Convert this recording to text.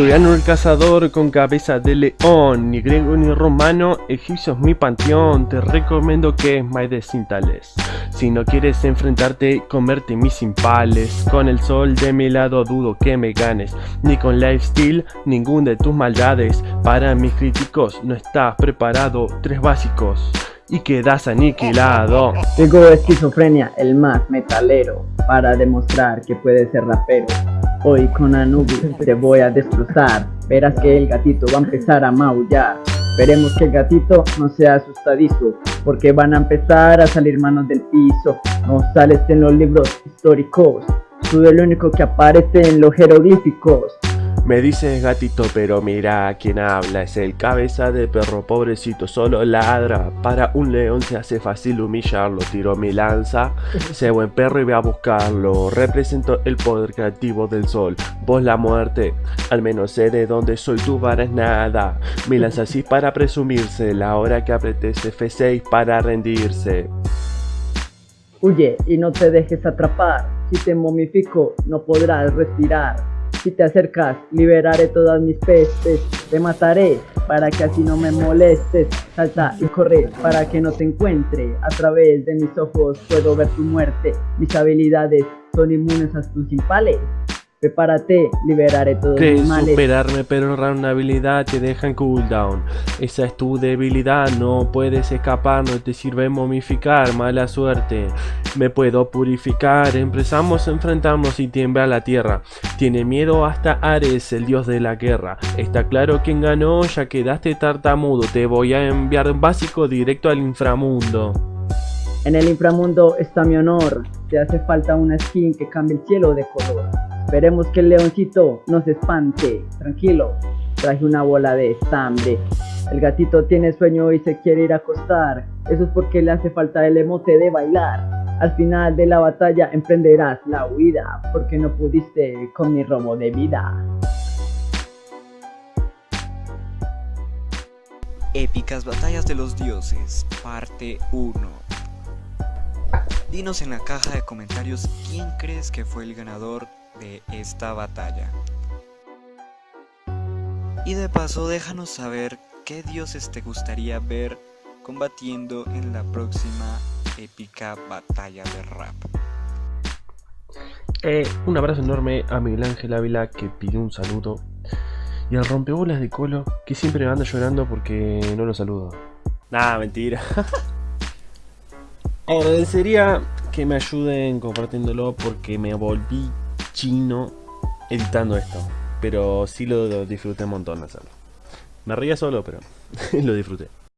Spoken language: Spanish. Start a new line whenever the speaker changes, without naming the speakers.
Soy el cazador con cabeza de león, ni griego ni romano, egipcio es mi panteón, te recomiendo que me desintales. Si no quieres enfrentarte, comerte mis impales, con el sol de mi lado dudo que me ganes, ni con lifestyle, ningún de tus maldades, para mis críticos no estás preparado, tres básicos. Y quedas aniquilado
Tengo esquizofrenia, el más metalero Para demostrar que puedes ser rapero Hoy con Anubis te voy a destrozar. Verás que el gatito va a empezar a maullar. Veremos que el gatito no sea asustadizo Porque van a empezar a salir manos del piso. No sales en los libros históricos. Tú el único que aparece en los jeroglíficos
me dices gatito, pero mira quién habla, es el cabeza de perro pobrecito, solo ladra. Para un león se hace fácil humillarlo, tiro mi lanza, sé buen perro y voy a buscarlo. Represento el poder creativo del sol, vos la muerte, al menos sé de dónde soy, tú varas nada. Mi lanza así para presumirse, la hora que apretes F6 para rendirse.
Huye y no te dejes atrapar, si te momifico no podrás respirar. Si te acercas, liberaré todas mis pestes, te mataré para que así no me molestes. Salta y corre para que no te encuentre. A través de mis ojos puedo ver tu muerte. Mis habilidades son inmunes a tus impales. Prepárate, liberaré todos
mis
males.
superarme, pero una habilidad te deja en cooldown. Esa es tu debilidad, no puedes escapar, no te sirve momificar, mala suerte. Me puedo purificar, empezamos a enfrentarnos y tiembla la tierra. Tiene miedo hasta Ares, el dios de la guerra. Está claro quién ganó, ya quedaste tartamudo. Te voy a enviar básico directo al inframundo.
En el inframundo está mi honor. Te hace falta una skin que cambie el cielo de color. Esperemos que el leoncito no se espante. Tranquilo, traje una bola de estambre. El gatito tiene sueño y se quiere ir a acostar. Eso es porque le hace falta el emote de bailar. Al final de la batalla emprenderás la huida porque no pudiste con mi robo de vida.
Épicas Batallas de los Dioses, parte 1 Dinos en la caja de comentarios quién crees que fue el ganador de esta batalla. Y de paso déjanos saber qué dioses te gustaría ver combatiendo en la próxima épica batalla de rap.
Eh, un abrazo enorme a Miguel Ángel Ávila que pidió un saludo y al rompebolas de Colo que siempre me anda llorando porque no lo saludo. Nada, mentira. Agradecería que me ayuden compartiéndolo porque me volví chino editando esto. Pero sí lo disfruté un montón hacerlo. Me reía solo, pero lo disfruté.